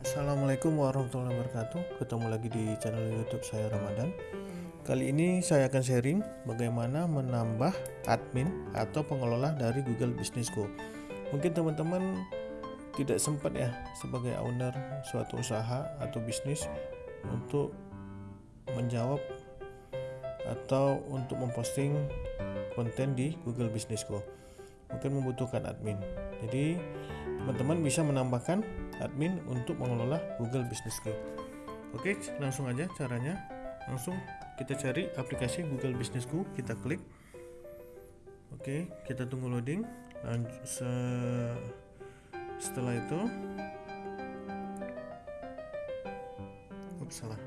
Assalamualaikum warahmatullahi wabarakatuh. Ketemu lagi di channel youtube saya Ramadan. Kali ini saya akan sharing bagaimana menambah admin atau pengelola dari Google Business Go. Mungkin teman-teman tidak sempat ya sebagai owner suatu usaha atau bisnis untuk menjawab atau untuk memposting konten di Google Business Go. Mungkin membutuhkan admin. Jadi teman-teman bisa menambahkan admin untuk mengelola Google Business Go. Oke, langsung aja caranya. Langsung kita cari aplikasi Google Business Go, kita klik. Oke, kita tunggu loading. Lanjut se setelah itu Ups, salah.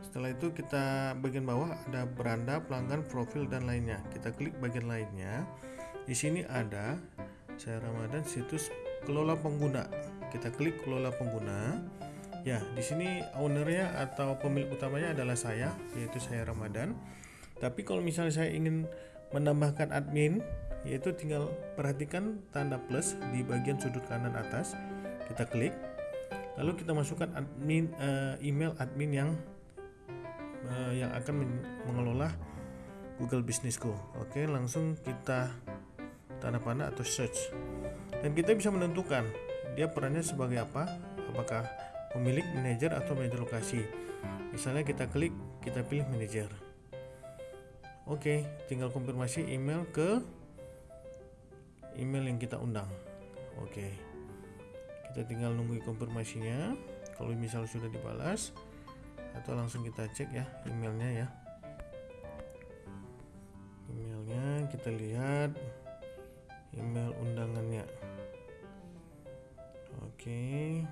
Setelah itu kita bagian bawah ada beranda, pelanggan, profil dan lainnya. Kita klik bagian lainnya. Di sini ada saya Ramadan situs kelola pengguna. Kita klik kelola pengguna. Ya di sini ownernya atau pemilik utamanya adalah saya yaitu saya Ramadan. Tapi kalau misalnya saya ingin menambahkan admin yaitu tinggal perhatikan tanda plus di bagian sudut kanan atas. Kita klik. Lalu kita masukkan admin uh, email admin yang uh, yang akan mengelola Google Go. Oke langsung kita tanda panah atau search dan kita bisa menentukan dia perannya sebagai apa apakah pemilik manajer atau manajer lokasi. Misalnya kita klik kita pilih manajer. Oke tinggal konfirmasi email ke email yang kita undang. Oke kita tinggal nunggu konfirmasinya. Kalau misal sudah dibalas atau langsung kita cek ya emailnya ya. Emailnya kita lihat email undangannya Oke.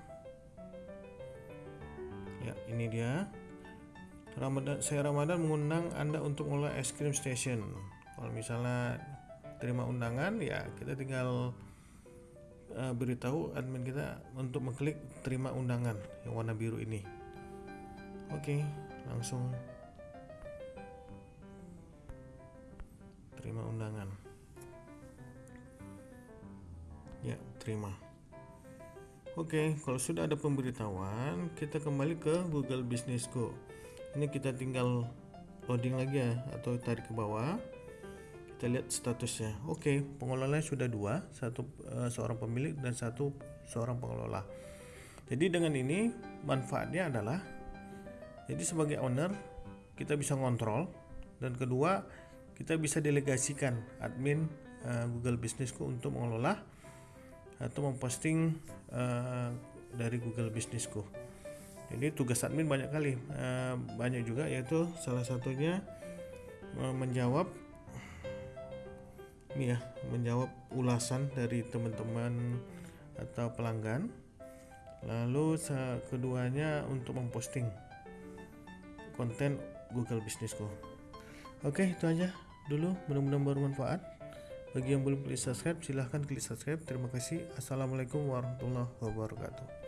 Ya, ini dia. Ramadan saya Ramadan mengundang Anda untuk mengelola es krim station. Kalau misalnya terima undangan ya kita tinggal uh, beritahu admin kita untuk mengklik terima undangan yang warna biru ini. Oke, langsung terima undangan. Ya, terima. Oke, kalau sudah ada pemberitahuan, kita kembali ke Google Business Go. Ini kita tinggal loading lagi ya, atau tarik ke bawah. Kita lihat statusnya. Oke, pengelolanya sudah dua, satu uh, seorang pemilik dan satu seorang pengelola. Jadi dengan ini manfaatnya adalah, jadi sebagai owner kita bisa ngontrol dan kedua kita bisa delegasikan admin uh, Google Business Go untuk mengelola atau memposting uh, dari Google Go. Jadi tugas admin banyak kali, uh, banyak juga yaitu salah satunya uh, menjawab ini ya, menjawab ulasan dari teman-teman atau pelanggan. Lalu keduanya untuk memposting konten Google Go. Oke, itu aja dulu, mudah-mudahan bermanfaat. Bagi yang belum klik subscribe, silahkan klik subscribe. Terima kasih. Assalamualaikum warahmatullahi wabarakatuh.